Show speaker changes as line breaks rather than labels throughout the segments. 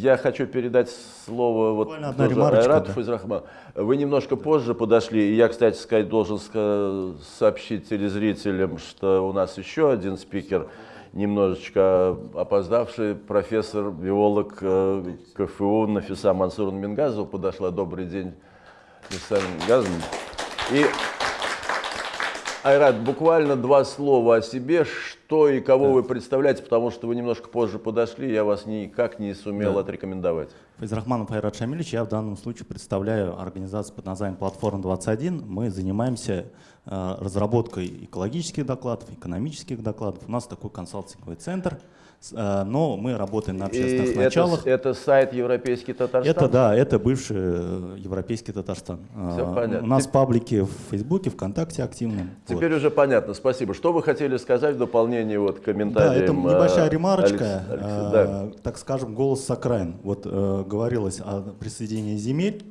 Я хочу передать слово вот Айрату
да.
Файзрахман. Вы немножко позже подошли, и я, кстати сказать, должен сообщить телезрителям, что у нас еще один спикер, немножечко опоздавший, профессор, биолог э, КФУ Нафиса Мансуровна Мингазова подошла. Добрый день, Нафиса Мингазовна. И Айрат, буквально два слова о себе, что и кого вы представляете, потому что вы немножко позже подошли, я вас никак не сумел
Да.
отрекомендовать.
Файзрахманов Айрат Шамильевич, я в данном случае представляю организацию под названием «Платформа 21». Мы занимаемся э, разработкой экологических докладов, экономических докладов. У нас такой консалтинговый центр, но мы работаем на общественных
И это,
началах.
это сайт Европейский Татарстан?
Это да, это бывший э, европейский Татарстан.
Всё
А,
понятно.
У нас паблики в Фейсбуке, ВКонтакте активны. Вот.
Теперь уже понятно, спасибо. Что вы хотели сказать в дополнение вот к
Да,
комментариям?
это небольшая
э,
ремарочка,
Алекс- Алекс-
э,
да.
так скажем, голос с окраин. Вот э, говорилось о присоединении земель,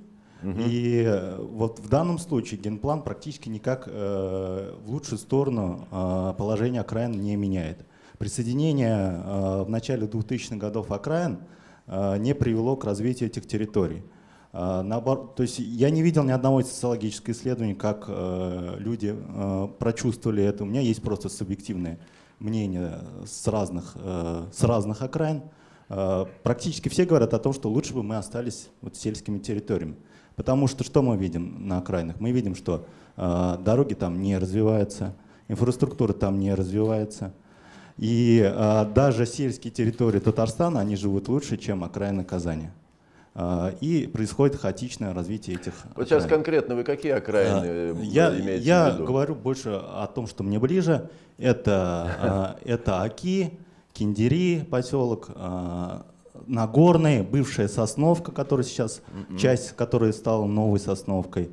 и э, вот в данном случае генплан практически никак э, в лучшую сторону э, положение окраин не меняет. Присоединение э, в начале 2000-х годов окраин э, не привело к развитию этих территорий. А, Наоборот, то есть я не видел ни одного социологического исследования, как э, люди э, прочувствовали это. У меня есть просто субъективное мнение с разных, э, с разных окраин. Э, практически все говорят о том, что лучше бы мы остались вот сельскими территориями. Потому что что мы видим на окраинах? Мы видим, что э, дороги там не развиваются, инфраструктура там не развивается. И э, даже сельские территории Татарстана, они живут лучше, чем окраины Казани. А, И происходит хаотичное развитие этих
Вот сейчас
окраин.
конкретно вы какие окраины э,
А, Я,
имеете
я
в виду?
говорю больше о том, что мне ближе. Это, а, это Аки, Киндери поселок, а, Нагорный, бывшая Сосновка, которая сейчас, часть которой стала новой Сосновкой.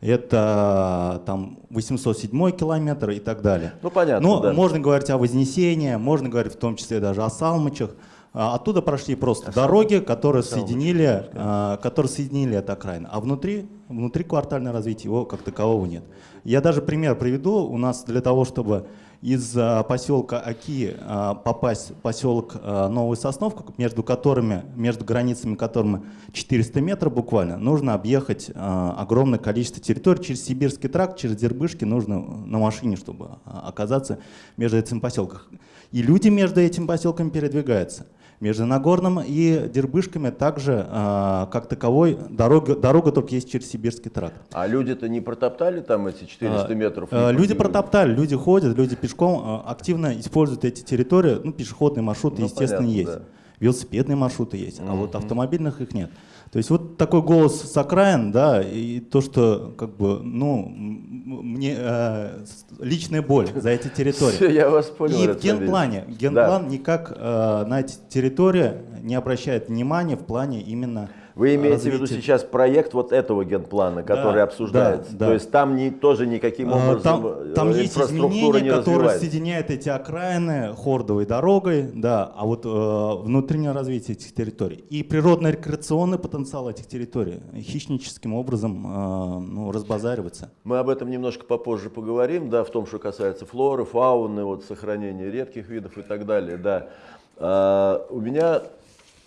Это там 807 километр и так далее.
Ну, понятно,
Но
да.
можно говорить о Вознесении, можно говорить в том числе даже о Салмычах. А, Оттуда прошли просто дороги, которые соединили, а, которые соединили это окраины. А внутри, внутри квартальное развитие его как такового нет. Я даже пример приведу. У нас для того, чтобы из а, поселка Аки а, попасть в поселок а, Новая Сосновка, между которыми, между границами которыми 400 метров буквально, нужно объехать огромное количество территорий через Сибирский тракт, через Дербышки нужно на машине, чтобы оказаться между этим поселком. И люди между этим поселками передвигаются. Между Нагорным и Дербышками также, а, как таковой, дорога, дорога только есть через Сибирский тракт.
А люди-то не протоптали там эти 400
А,
метров?
э, Люди протоптали, люди ходят, люди пешком э, активно используют эти территории. Ну, пешеходные маршруты,
Ну,
естественно,
понятно,
есть.
да.
Велосипедные маршруты есть, а вот автомобильных их нет. То есть вот такой голос с окраин, да, и то, что как бы, ну, мне э, личная боль за эти территории.
Всё, я вас понял.
И в генплане, генплан никак э, на эти территории не обращает внимания в плане именно
Вы имеете в виду
развития.
сейчас проект вот этого генплана, который
Да,
обсуждается?
да, да.
То есть там не, тоже никаким
А,
образом
Там,
э,
там есть изменения,
не
которые соединяют эти окраины хордовой дорогой, да, а вот э, внутреннее развитие этих территорий и природно-рекреационный потенциал этих территорий хищническим образом э, ну, разбазаривается.
Мы об этом немножко попозже поговорим, да, в том, что касается флоры, фауны, вот, сохранения редких видов и так далее, да. А, у меня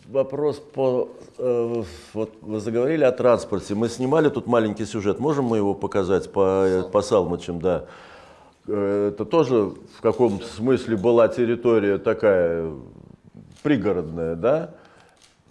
вопрос по... э, вот вы заговорили о транспорте. Мы снимали тут маленький сюжет. Можем мы его показать по, по Салмачам, да? Э, Это тоже в каком-то смысле была территория такая пригородная, да?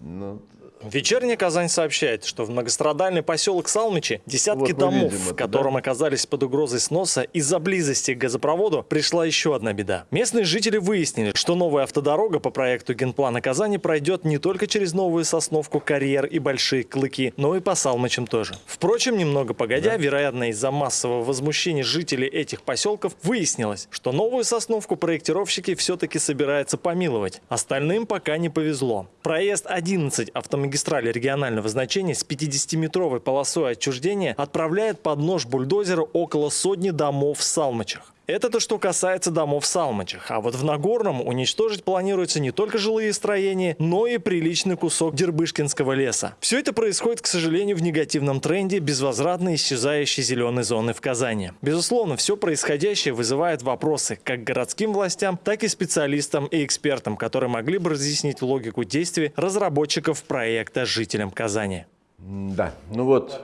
Ну,
Вечерняя Казань сообщает, что в многострадальный поселок Салмичи десятки
Вот
домов, в котором
да?
оказались под угрозой сноса из-за близости к газопроводу, пришла еще одна беда. Местные жители выяснили, что новая автодорога по проекту генплана Казани пройдет не только через Новую Сосновку, Карьер и Большие Клыки, но и по Салмичам тоже. Впрочем, немного погодя, вероятно, из-за массового возмущения жителей этих поселков выяснилось, что Новую Сосновку проектировщики все-таки собираются помиловать. Остальным пока не повезло. Проезд 11 автомагистрали регионального значения с 50-метровой полосой отчуждения отправляет под нож бульдозера около сотни домов в Салмачах. Это то, что касается домов в Салмачах. А вот в Нагорном уничтожить планируется не только жилые строения, но и приличный кусок Дербышкинского леса. Все это происходит, к сожалению, в негативном тренде безвозвратно исчезающей зеленой зоны в Казани. Безусловно, все происходящее вызывает вопросы как городским властям, так и специалистам и экспертам, которые могли бы разъяснить логику действий разработчиков проекта жителям Казани.
Да, ну вот,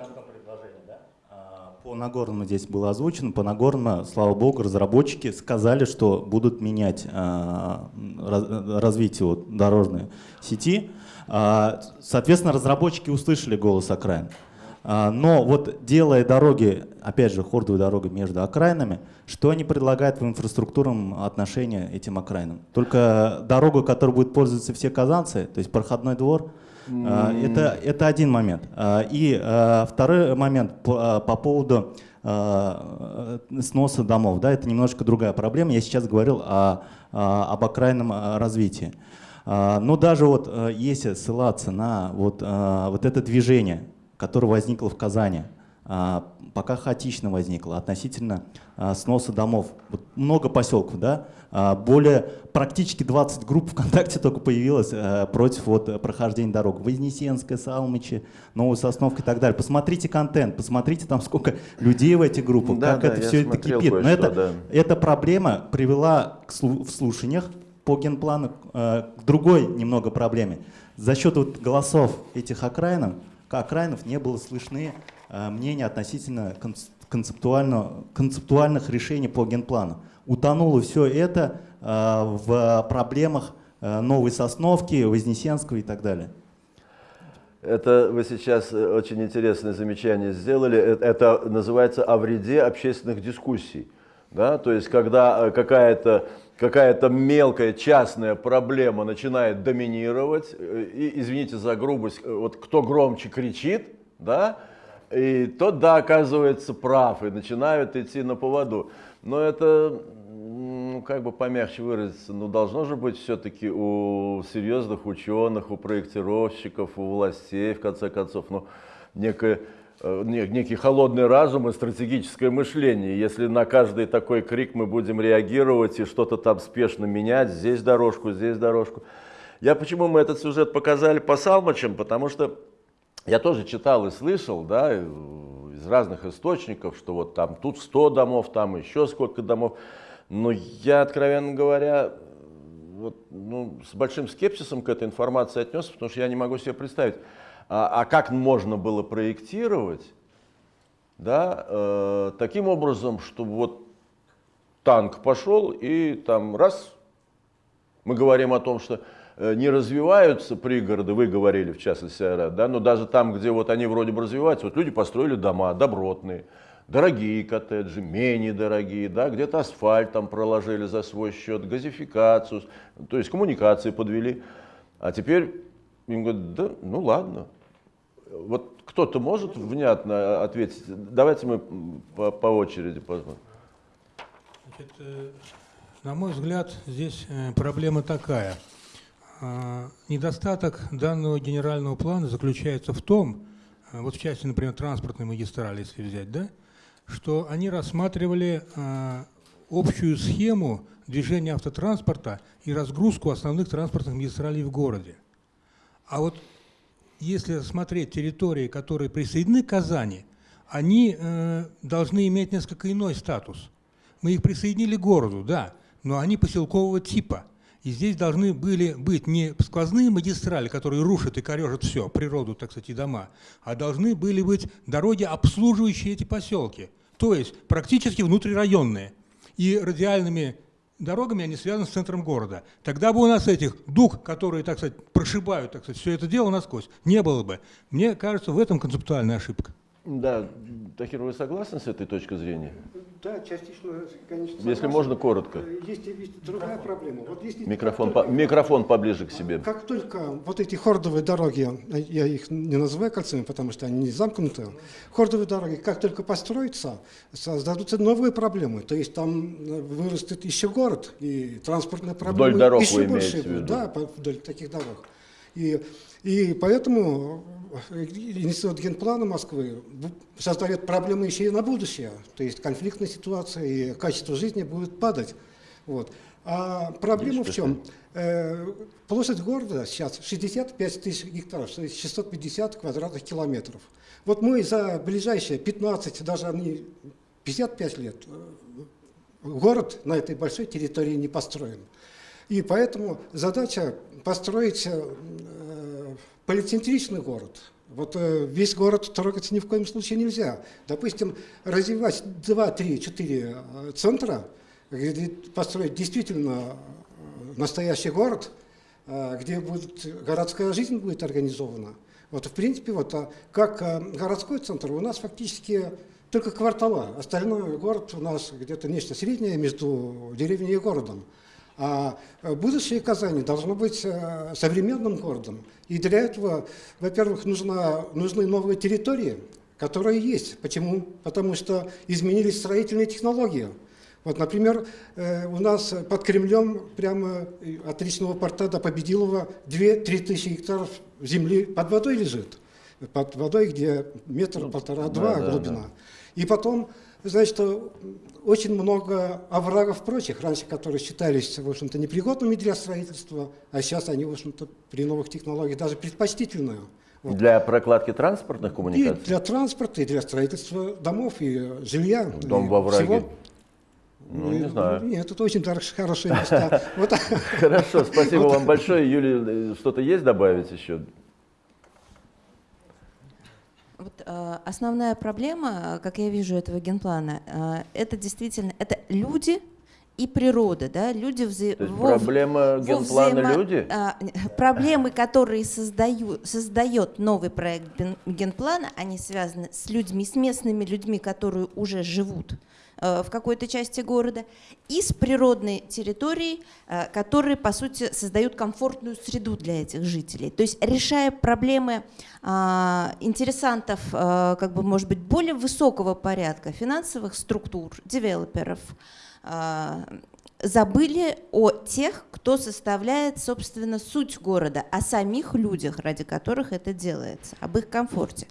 По Нагорному здесь было озвучено. По Нагорному, слава богу, разработчики сказали, что будут менять а, раз- развитие вот дорожной сети. А, Соответственно, разработчики услышали голос окраин. А, Но вот делая дороги, опять же, хордовые дороги между окраинами, что они предлагают в инфраструктурном отношении этим окраинам? Только дорогу, которой будут пользоваться все казанцы, то есть проходной двор, Это, это один момент. А, И а, второй момент по, а, по поводу а, сноса домов. Да, это немножко другая проблема. Я сейчас говорил о, а, об окраинном а, развитии. А, Но даже вот а, если ссылаться на вот, а, вот это движение, которое возникло в Казани, а, пока хаотично возникло относительно а, сноса домов. Вот много поселков, да? А, Более практически 20 групп ВКонтакте только появилось а, против вот, прохождения дорог. Вознесенская, Салмичи, Новая Сосновка и так далее. Посмотрите контент, посмотрите там сколько людей в этих группах,
Да,
как
да,
это все это кипит. Но это,
да.
эта проблема привела к в слушаниях по генплану к другой немного проблеме. За счет вот голосов этих окраинов, окраинов не было слышны э, мнения относительно конц- концептуально, концептуальных решений по генплану. Утонуло все это э, в проблемах э, Новой Сосновки, Вознесенского и так далее.
Это вы сейчас очень интересное замечание сделали. Это называется о вреде общественных дискуссий. Да? То есть, когда какая-то какая-то мелкая частная проблема начинает доминировать, и, извините за грубость, вот кто громче кричит, да, и тот, да, оказывается прав, и начинают идти на поводу. Но это, ну, как бы помягче выразиться, ну, должно же быть все-таки у серьезных ученых, у проектировщиков, у властей, в конце концов, ну, некое, э, не- некий холодный разум и стратегическое мышление. Если на каждый такой крик мы будем реагировать и что-то там спешно менять, здесь дорожку, здесь дорожку. Я почему мы этот сюжет показали по Салмачам, потому что я тоже читал и слышал, да, из разных источников, что вот там тут 100 домов, там еще сколько домов. Но я, откровенно говоря, вот, ну, с большим скепсисом к этой информации отнесся, потому что я не могу себе представить, а, а как можно было проектировать, да, э, таким образом, чтобы вот танк пошел и там раз, мы говорим о том, что не развиваются пригороды, вы говорили в частности, Айрат, да, но даже там, где вот они вроде бы развиваются, вот люди построили дома добротные, дорогие коттеджи, менее дорогие, да, где-то асфальт там проложили за свой счет, газификацию, то есть коммуникации подвели, а теперь им говорят, да, ну ладно, вот кто-то может внятно ответить? Давайте мы по, по очереди посмотрим.
Значит, э, на мой взгляд, здесь э, проблема такая. А, Недостаток данного генерального плана заключается в том, э, вот в части, например, транспортной магистрали, если взять, да, что они рассматривали а, общую схему движения автотранспорта и разгрузку основных транспортных магистралей в городе. А вот если смотреть территории, которые присоединены к Казани, они э, должны иметь несколько иной статус. Мы их присоединили к городу, да, но они поселкового типа. И здесь должны были быть не сквозные магистрали, которые рушат и корежат все, природу, так сказать, и дома, а должны были быть дороги, обслуживающие эти поселки. То есть практически внутрирайонные. И радиальными дорогами они связаны с центром города. Тогда бы у нас этих дуг, которые, так сказать, прошибают, так сказать, все это дело насквозь, не было бы. Мне кажется, в этом концептуальная ошибка.
Да, Тахир, вы согласны с этой точкой зрения?
Да, частично, конечно.
Если
согласен.
можно, коротко.
Есть, есть другая проблема. Вот если
Микрофон,
как
по- микрофон поближе к себе.
Как только вот эти хордовые дороги, я их не называю кольцами, потому что они не замкнуты, хордовые дороги, как только построятся, создадутся новые проблемы. То есть там вырастет еще город, и транспортные проблемы
дорог
еще
вы
больше
в
будут.
виду?
Да, вдоль таких дорог. И, и поэтому Институт генплана Москвы создает проблемы еще и на будущее. То есть конфликтная ситуация и качество жизни будет падать. Вот. А проблема в чем? Э, площадь города сейчас 65 тысяч гектаров, то есть 650 квадратных километров. Вот мы за ближайшие 15, даже не 55 лет, э, город на этой большой территории не построен. И поэтому задача построить э, полицентричный город. Вот э, весь город трогать ни в коем случае нельзя. Допустим, развивать 2, 3, 4 центра, построить действительно настоящий город, где будет, городская жизнь будет организована. Вот, в принципе, вот, а как городской центр у нас фактически только квартала. Остальной город у нас где-то нечто среднее между деревней и городом. А будущее Казани должно быть э, современным городом. И для этого, во-первых, нужны новые территории, которые есть. Почему? Потому что изменились строительные технологии. Вот, например, э, у нас под Кремлем, прямо от речного порта до Победилова, 2-3 тысячи гектаров земли под водой лежит. Под водой, где метр, ну, полтора-два да, глубина. Да, да. И потом, значит, очень много оврагов прочих, раньше которые считались, в общем-то, непригодными для строительства, а сейчас они, в общем-то, при новых технологиях даже предпочтительные.
Вот. Для прокладки транспортных коммуникаций?
И для транспорта, и для строительства домов, и жилья.
Дом
и
во враге? Всего. Ну, не знаю.
Нет, это очень хорошие места.
Хорошо, спасибо вам большое. Юлия, что-то есть добавить еще?
Вот, э, основная проблема, как я вижу этого генплана, э, это действительно это люди и природа, да, люди вза...
То есть во... проблема генплана взаимо... люди?
А, проблемы, которые создают, создает новый проект генплана, они связаны с людьми, с местными людьми, которые уже живут Э, в какой-то части города, и с природной территорией, э, которые, по сути, создают комфортную среду для этих жителей. То есть решая проблемы а, интересантов, э, как бы, может быть, более высокого порядка, финансовых структур, девелоперов, забыли о тех, кто составляет, собственно, суть города, о самих людях, ради которых это делается, об их комфорте.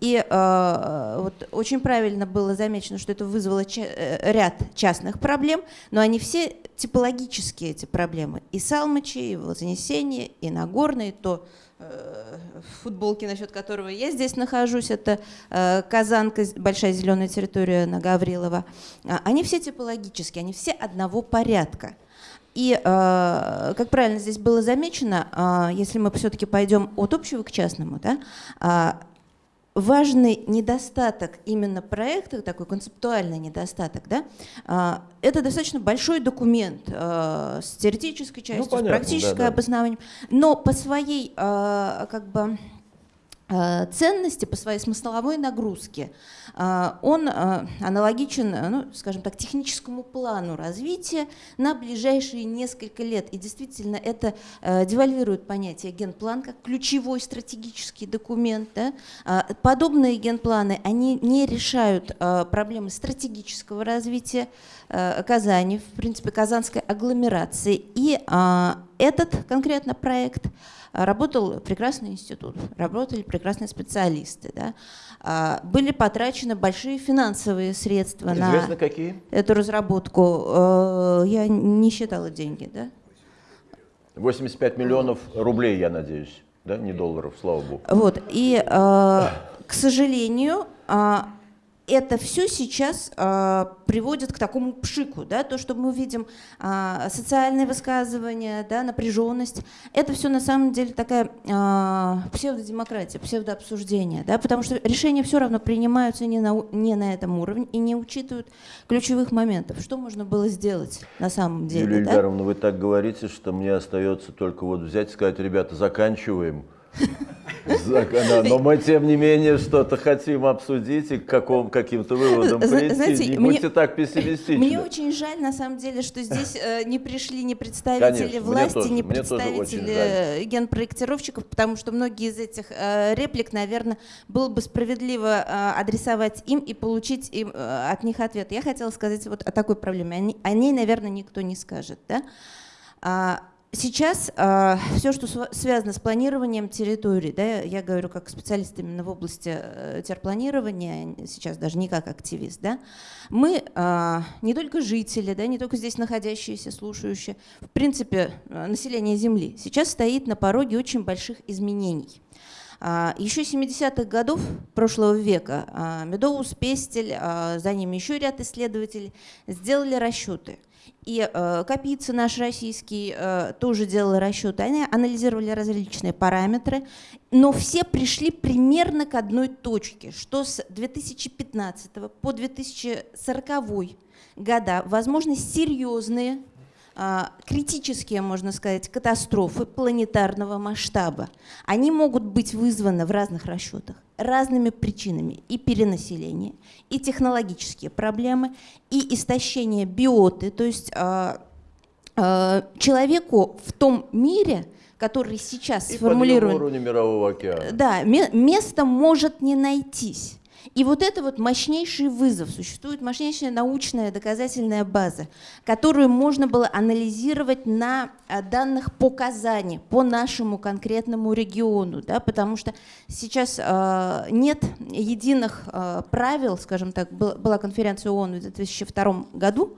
И э, вот очень правильно было замечено, что это вызвало ча э, ряд частных проблем, но они все типологические, эти проблемы. И Салмачи, и Вознесение, и Нагорный, то э, футболки, насчет которого я здесь нахожусь, это э, Казанка, большая зеленая территория на Гаврилова. А, они все типологические, они все одного порядка. И, э, как правильно здесь было замечено, если мы все-таки пойдем от общего к частному, да, э, важный недостаток именно проекта, такой концептуальный недостаток, да, а, это достаточно большой документ а, с теоретической частью, ну, понятно, с практической да, да. обоснованием, но по своей а, как бы ценности по своей смысловой нагрузке, э, он э, аналогичен, ну, скажем так, техническому плану развития на ближайшие несколько лет. И действительно это девальвирует понятие генплан как ключевой стратегический документ. Да? Подобные генпланы, они не решают проблемы стратегического развития Казани, в принципе, казанской агломерации. И этот конкретно проект – работал прекрасный институт, работали прекрасные специалисты. Да? А, были потрачены большие финансовые средства
Известно,
на
какие?
эту разработку. Э, я не считала деньги. Да?
85 миллионов рублей, я надеюсь, да, не долларов, слава богу.
Вот, и, к сожалению, а, это все сейчас э, приводит к такому пшику, да, то, что мы видим э, социальные высказывания, да, напряженность, это все на самом деле такая э, псевдодемократия, псевдообсуждение, да, потому что решения все равно принимаются не на, не на этом уровне и не учитывают ключевых моментов. Что можно было сделать на самом деле?
Юлия да? Ильдаровна, вы так говорите, что мне остается только вот взять и сказать, ребята, заканчиваем. Но мы, тем не менее, что-то хотим обсудить и к каким, каким-то выводам прийти. Знаете, не мне, будьте так пессимистичны.
Мне очень жаль, на самом деле, что здесь э, не пришли ни представители Конечно, власти, тоже, ни представители генпроектировщиков, потому что многие из этих э, реплик, наверное, было бы справедливо э, адресовать им и получить им, э, от них ответ. Я хотела сказать вот о такой проблеме. О ней, наверное, никто не скажет. Да? А, Сейчас все, что связано с планированием территорий, да, я говорю как специалист именно в области э, терпланирования, сейчас даже не как активист, да, мы а, не только жители, да, не только здесь находящиеся, слушающие, в принципе, э, население Земли сейчас стоит на пороге очень больших изменений. А, Еще 70-х годов прошлого века а, Медоус, Пестель, а, за ними еще ряд исследователей сделали расчеты. И э, Капица наш российский э, тоже делал расчеты. Они анализировали различные параметры, но все пришли примерно к одной точке, что с 2015 по 2040 года возможны серьезные критические, можно сказать, катастрофы планетарного масштаба. Они могут быть вызваны в разных расчетах разными причинами. И перенаселение, и технологические проблемы, и истощение биоты. То есть а, а, человеку в том мире, который сейчас
И
сформулирован,
подъем уровня мирового океана.
да, ме- место может не найтись. И вот это вот мощнейший вызов. Существует мощнейшая научная доказательная база, которую можно было анализировать на а, данных по Казани, по нашему конкретному региону, да, потому что сейчас а, нет единых а, правил, скажем так, был- была конференция ООН в 2002 году,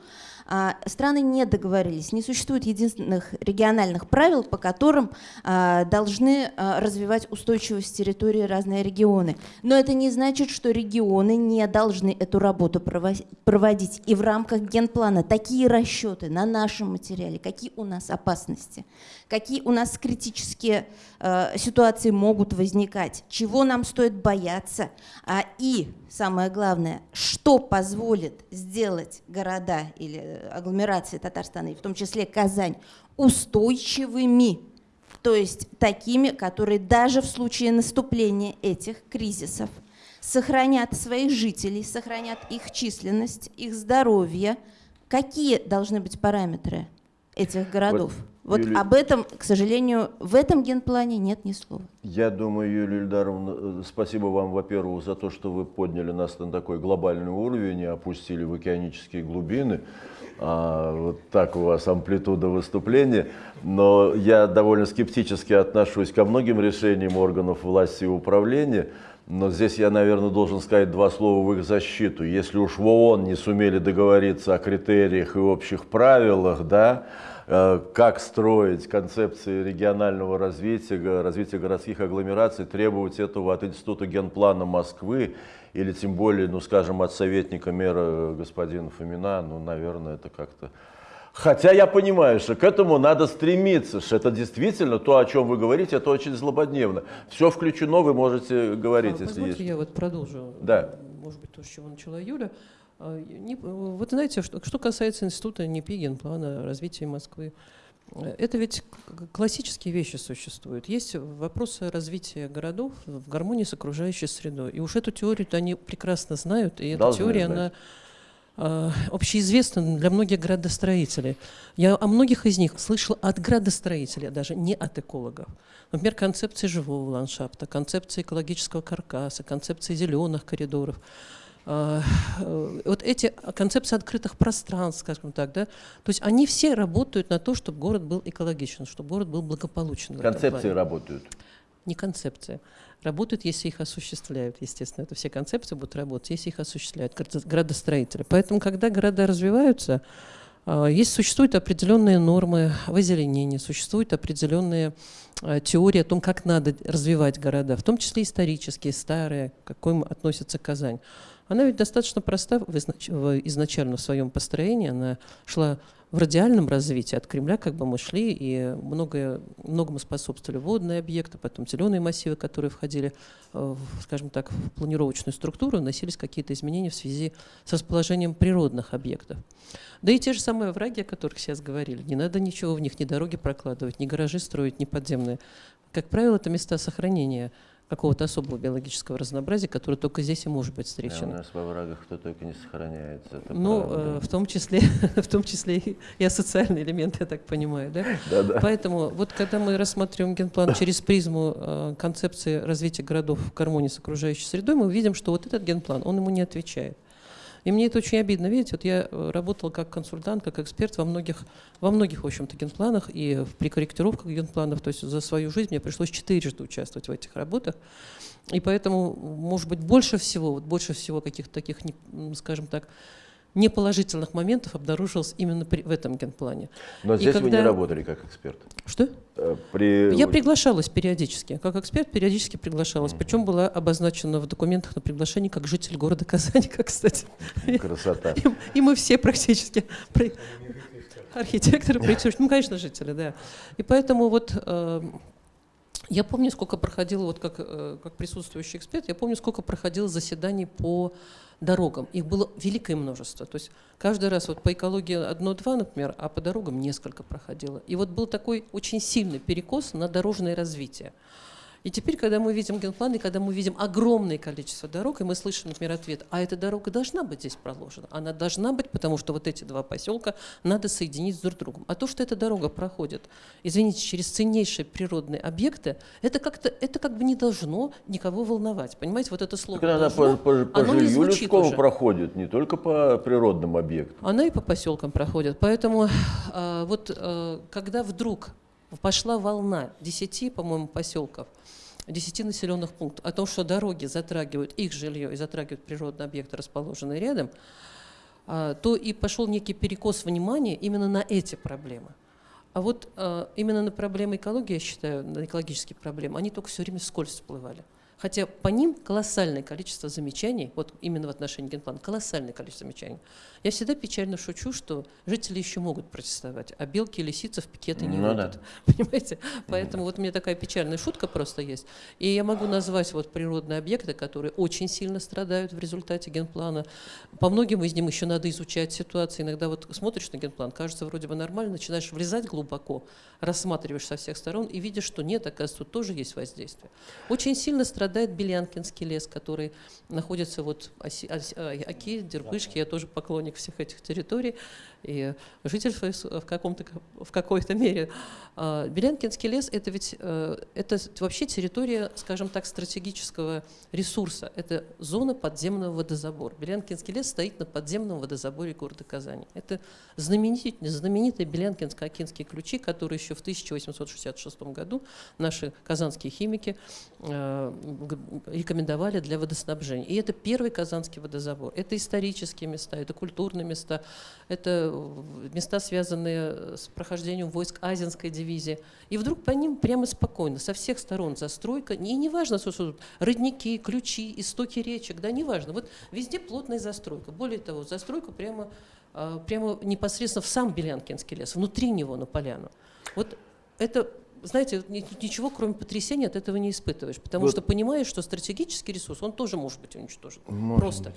страны не договорились, не существует единственных региональных правил, по которым а, должны а, развивать устойчивость территории разные регионы. Но это не значит, что регионы не должны эту работу прово- проводить. И в рамках генплана такие расчеты на нашем материале, какие у нас опасности, какие у нас критические ситуации могут возникать, чего нам стоит бояться, а, и самое главное, что позволит сделать города или агломерации Татарстана, и в том числе Казань, устойчивыми, то есть такими, которые даже в случае наступления этих кризисов сохранят своих жителей, сохранят их численность, их здоровье. Какие должны быть параметры этих городов? Вот,
Юлия-
об этом, к сожалению, в этом генплане нет ни слова.
Я думаю, Юлия Ильдаровна, э, спасибо вам, во-первых, за то, что вы подняли нас на такой глобальный уровень и опустили в океанические глубины. А, вот так у вас амплитуда выступления. Но я довольно скептически отношусь ко многим решениям органов власти и управления. Но здесь я, наверное, должен сказать два слова в их защиту. Если уж в ООН не сумели договориться о критериях и общих правилах, да, э, как строить концепции регионального развития, развития городских агломераций, требовать этого от Института генплана Москвы или тем более, ну скажем, от советника мэра господина Фомина, ну, наверное, это как-то... Хотя я понимаю, что к этому надо стремиться, что это действительно то, о чем вы говорите, это очень злободневно. Все включено, вы можете говорить,
А,
если есть.
я вот продолжу.
Да.
Может быть, то, с чего начала Юля. А, не- вот знаете, что, что касается института НИПИ, генплана развития Москвы, э, это ведь классические вещи существуют. Есть вопросы развития городов в гармонии с окружающей средой. И уж эту теорию они прекрасно знают, и эта
Должны
теория,
знать.
она а, общеизвестна для многих градостроителей. Я о многих из них слышала от градостроителей, а даже не от экологов. Например, концепции живого ландшафта, концепции экологического каркаса, концепции зеленых коридоров. А, э, Вот эти концепции открытых пространств, скажем так, да, то есть они все работают на то, чтобы город был экологичен, чтобы город был благополучен.
Концепции работают.
Не концепции. Работают, если их осуществляют, естественно. Это все концепции будут работать, если их осуществляют градо- градостроители. Поэтому, когда города развиваются, а, есть, существуют определенные нормы в озеленении, существуют определенные а, теории о том, как надо развивать города, в том числе исторические, старые, к какой относится Казань. Она ведь достаточно проста изначально в своем построении. Она шла в радиальном развитии. От Кремля как бы мы шли, и многое, многому способствовали водные объекты, потом зеленые массивы, которые входили, э, в, скажем так, в планировочную структуру, носились какие-то изменения в связи с расположением природных объектов. Да и те же самые враги, о которых сейчас говорили, не надо ничего в них, ни дороги прокладывать, ни гаражи строить, ни подземные. Как правило, это места сохранения какого-то особого биологического разнообразия, которое только здесь и может быть
Да, у
встречено.
нас во врагах кто только не сохраняется. это
Ну,
правда.
э, в том числе, в том числе и- и асоциальный элемент, я так понимаю, да?
Да-да.
Поэтому вот когда мы рассматриваем генплан через призму э, концепции развития городов в гармонии с окружающей средой, мы видим, что вот этот генплан, он ему не отвечает. И мне это очень обидно. Видите, вот я э, работала как консультант, как эксперт во многих, во многих, в общем-то, генпланах и при корректировках генпланов. То есть за свою жизнь мне пришлось четырежды участвовать в этих работах. И поэтому, может быть, больше всего, вот больше всего каких-то таких, скажем так, неположительных моментов обнаружилось именно при- в этом генплане.
Но
И
здесь вы не
когда-
работали как эксперт.
Что?
Э, При...
Я приглашалась периодически, как эксперт периодически приглашалась. Причем была обозначена в документах на приглашение как житель города Казани, как, кстати.
Красота.
И, и мы все практически архитекторы, проектировщики, ну, конечно, жители, да. И поэтому вот э, я помню, сколько проходило, вот как, э, как присутствующий эксперт, я помню, сколько проходило заседаний по дорогам. Их было великое множество. То есть каждый раз вот по экологии одно-два, например, а по дорогам несколько проходило. И вот был такой очень сильный перекос на дорожное развитие. И теперь, когда мы видим генплан, и когда мы видим огромное количество дорог, и мы слышим, например, ответ, а эта дорога должна быть здесь проложена. Она должна быть, потому что вот эти два поселка надо соединить с друг другом. А то, что эта дорога проходит, извините, через ценнейшие природные объекты, это как-то, это как бы не должно никого волновать. Понимаете, вот это слово
Так она по,
«должно»,
по, по
оно не
жилью людскому
уже.
проходит, не только по природным объектам.
Она и по поселкам проходит. Поэтому а, вот а, когда вдруг пошла волна 10, по-моему, поселков, 10 населенных пунктов о том, что дороги затрагивают их жилье и затрагивают природные объекты, расположенные рядом, а, то и пошел некий перекос внимания именно на эти проблемы. А вот а, именно на проблемы экологии, я считаю, на экологические проблемы, они только все время вскользь всплывали. Хотя по ним колоссальное количество замечаний, вот именно в отношении генплана, колоссальное количество замечаний. Я всегда печально шучу, что жители еще могут протестовать, а белки и лисицы в пикеты не
Ну
выйдут. Понимаете? Поэтому вот у меня такая печальная шутка просто есть. И я могу назвать вот природные объекты, которые очень сильно страдают в результате генплана. По многим из них еще надо изучать ситуацию. Иногда вот смотришь на генплан, кажется вроде бы нормально, начинаешь влезать глубоко, рассматриваешь со всех сторон и видишь, что нет, оказывается, тут тоже есть воздействие. Очень сильно страдает Белянкинский лес, который находится вот оси, оси- а, Оки, Дербышки, я тоже поклонник всех этих территорий и житель в, каком-то, в какой-то мере. А, Белянкинский лес – это ведь э, это вообще территория, скажем так, стратегического ресурса. Это зона подземного водозабора. Белянкинский лес стоит на подземном водозаборе города Казани. Это знаменитые, знаменитые Белянкинско-Окинские ключи, которые еще в 1866 году наши казанские химики э, рекомендовали для водоснабжения. И это первый казанский водозабор. Это исторические места, это культурные места, это места, связанные с прохождением войск Азинской дивизии. И вдруг по ним прямо спокойно, со всех сторон застройка, и неважно, что тут родники, ключи, истоки речек, да, неважно. Вот везде плотная застройка. Более того, застройка прямо, а, прямо непосредственно в сам Белянкинский лес, внутри него, на поляну. Вот это знаете, ни- ничего, кроме потрясения, от этого не испытываешь, потому
Вот.
что понимаешь, что стратегический ресурс, он тоже может быть уничтожен.
Может
Просто.